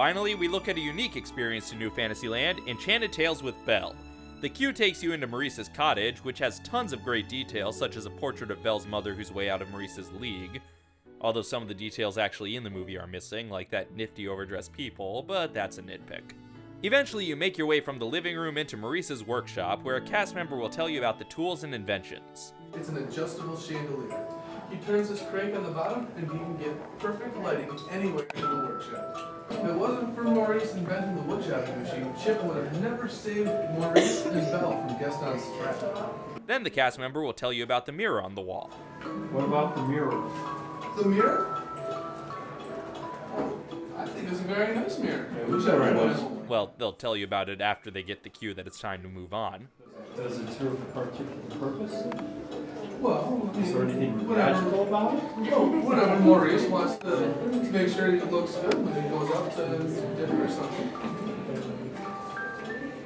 Finally, we look at a unique experience to New Fantasyland, Enchanted Tales with Belle. The queue takes you into Maurice's cottage, which has tons of great details, such as a portrait of Belle's mother who's way out of Maurice's league. Although some of the details actually in the movie are missing, like that nifty overdressed people, but that's a nitpick. Eventually, you make your way from the living room into Maurice's workshop, where a cast member will tell you about the tools and inventions. It's an adjustable chandelier. He turns this crank on the bottom and he can get perfect lighting anywhere in the workshop. If it wasn't for Maurice inventing the woodchopping machine, Chip would have never saved Maurice and Belle from Gaston's trap. Then the cast member will tell you about the mirror on the wall. What about the mirror? The mirror? I think it's a very nice mirror. Yeah, Wish very everyone nice. had one. Well, they'll tell you about it after they get the cue that it's time to move on. Does it serve a particular purpose? Well, Is there mean, anything whatever. magical about it? Well, whatever Maurice wants to make sure it looks good when he goes up to dinner or something.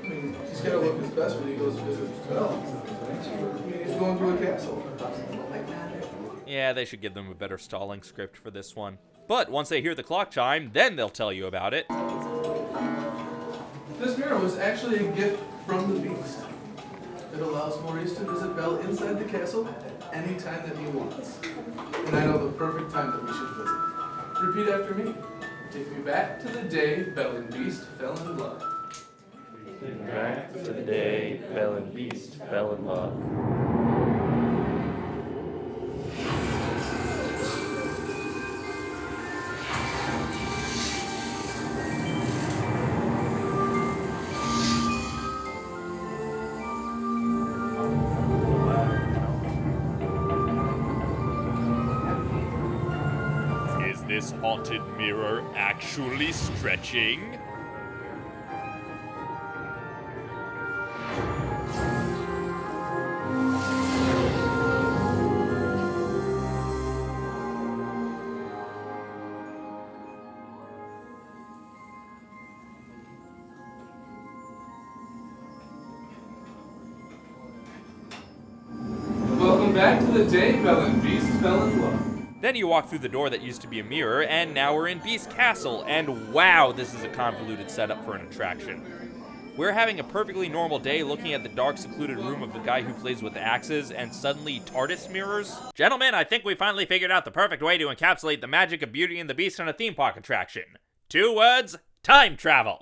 I mean, he's gotta look his best when he goes to visit oh, Belle. I mean, he's going to a castle. Yeah, they should give them a better stalling script for this one. But once they hear the clock chime, then they'll tell you about it. This mirror was actually a gift from the Beast. It allows Maurice to visit Belle inside the castle at any time that he wants. And I know the perfect time that we should visit. Repeat after me. Take me back to the day Belle and Beast fell in love. Back to the day Belle and Beast fell in love. This haunted mirror actually stretching? Welcome back to the day and Beast fell in love. Then you walk through the door that used to be a mirror, and now we're in Beast Castle, and wow, this is a convoluted setup for an attraction. We're having a perfectly normal day looking at the dark, secluded room of the guy who plays with axes, and suddenly TARDIS mirrors? Gentlemen, I think we finally figured out the perfect way to encapsulate the magic of Beauty and the Beast in a theme park attraction. Two words time travel.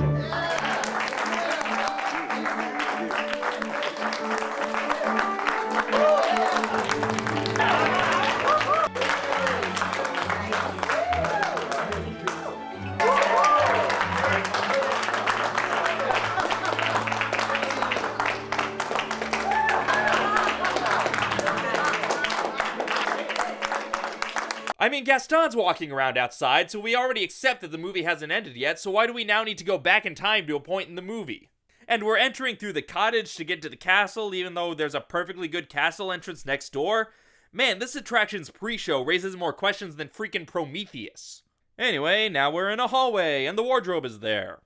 I mean, Gaston's walking around outside, so we already accept that the movie hasn't ended yet, so why do we now need to go back in time to a point in the movie? And we're entering through the cottage to get to the castle, even though there's a perfectly good castle entrance next door. Man, this attraction's pre show raises more questions than freaking Prometheus. Anyway, now we're in a hallway, and the wardrobe is there.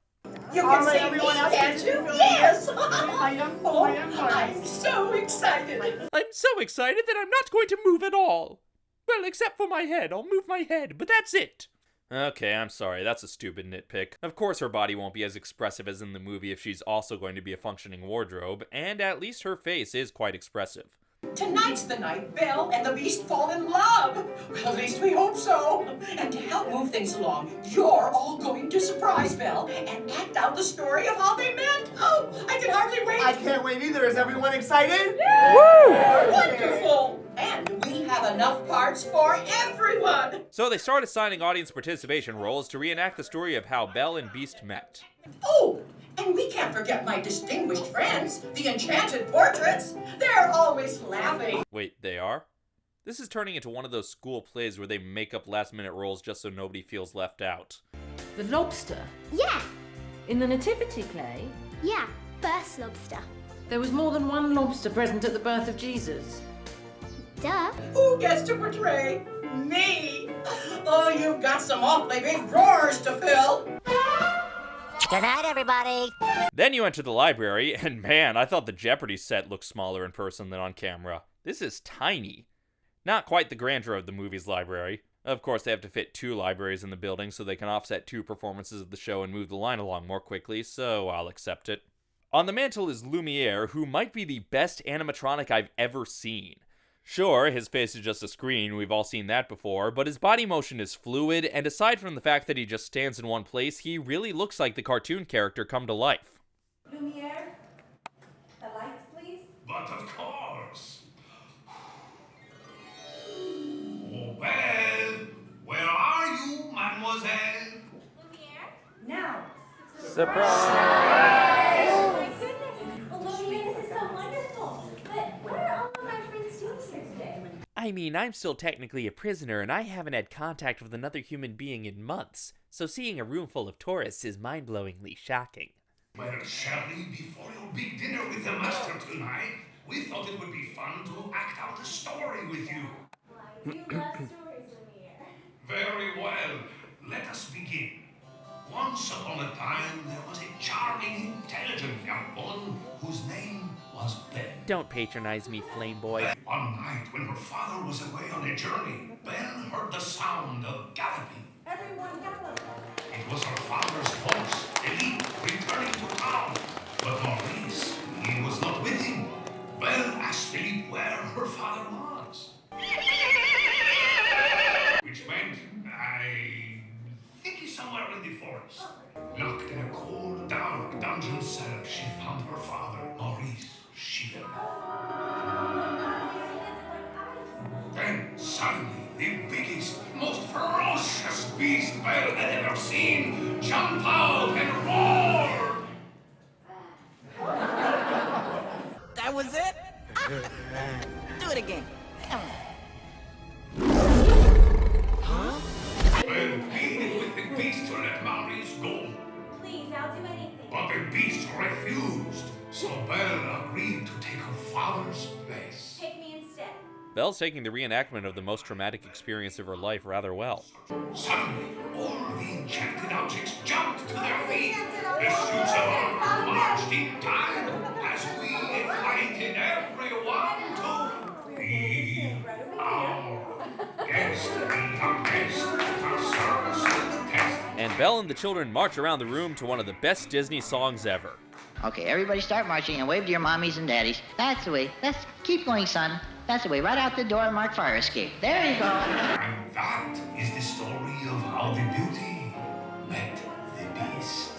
You can see me, can't you? Yes! oh, I'm so excited. I'm so excited that I'm not going to move at all. Well, except for my head. I'll move my head, but that's it. Okay, I'm sorry. That's a stupid nitpick. Of course, her body won't be as expressive as in the movie if she's also going to be a functioning wardrobe, and at least her face is quite expressive. Tonight's the night Belle and the Beast fall in love. Well, at least we hope so. And to help move things along, you're all going to surprise Belle and act out the story of how they met. Oh, I can hardly wait. I can't wait either. Is everyone excited? Yeah. Woo! Wonderful. And we have enough parts for everyone. So they start assigning audience participation roles to reenact the story of how Belle and Beast met. Oh, and we can't forget my distinguished friends, the enchanted portraits. They're always laughing. Wait, they are? This is turning into one of those school plays where they make up last minute roles just so nobody feels left out. The lobster. Yeah, In the nativity play, yeah, first lobster. there was more than one lobster present at the birth of Jesus. Duh. Who gets to portray me? Oh, you've got some awfully big drawers to fill. Good night, everybody. Then you enter the library, and man, I thought the Jeopardy set looked smaller in person than on camera. This is tiny. Not quite the grandeur of the movie's library. Of course, they have to fit two libraries in the building so they can offset two performances of the show and move the line along more quickly, so I'll accept it. On the mantle is Lumiere, who might be the best animatronic I've ever seen. Sure, his face is just a screen, we've all seen that before, but his body motion is fluid, and aside from the fact that he just stands in one place, he really looks like the cartoon character come to life. Lumiere, the lights, please. But of course. Oh, well, where are you, mademoiselle? Lumiere? Now. Surprise! Oh mean, I'm still technically a prisoner, and I haven't had contact with another human being in months, so seeing a room full of tourists is mind blowingly shocking. Well, Shelley, before your big dinner with the master tonight, we thought it would be fun to act out a story with you. Don't patronize me, Flame Boy. One night, when her father was away on a journey, Belle heard the sound of galloping. Everyone gallop. It was her father's horse, Philippe, returning to town. But Maurice, he was not with him. Belle asked Philippe where her father was. Which meant, I think he's somewhere in the forest. Locked in a cold, dark dungeon cell, she found her father, Maurice, shivering. Then, suddenly, the biggest, most ferocious beast Belle had ever seen jumped out and roared. That was it? Do it again. Belle pleaded with the beast to let Maurice go. Please, I'll do anything. But the beast refused, so Belle agreed to take her father's place. Take me instead. Belle's taking the reenactment of the most traumatic experience of her life rather well. Suddenly, all the enchanted objects jumped to their feet. The suits of armor marched in time as we invited everyone to be our guest, the best, the service and the test. And Belle and the children march around the room to one of the best Disney songs ever. Okay, everybody start marching and wave to your mommies and daddies. That's the way. Let's keep going, son. That's the way. Right out the door mark fire escape. There you go. And that is the story of how the beauty met the beast.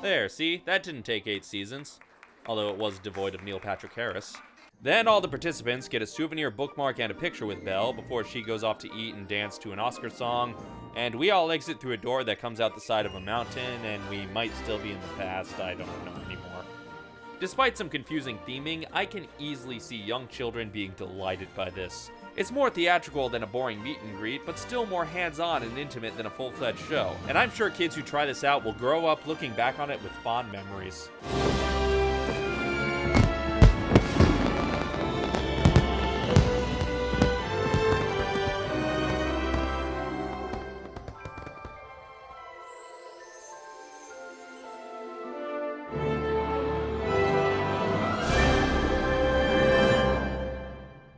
There, see? That didn't take eight seasons. Although it was devoid of Neil Patrick Harris. Then all the participants get a souvenir bookmark and a picture with Belle before she goes off to eat and dance to an Oscar song, and we all exit through a door that comes out the side of a mountain, and we might still be in the past, I don't know anymore. Despite some confusing theming, I can easily see young children being delighted by this. It's more theatrical than a boring meet and greet, but still more hands-on and intimate than a full-fledged show, and I'm sure kids who try this out will grow up looking back on it with fond memories.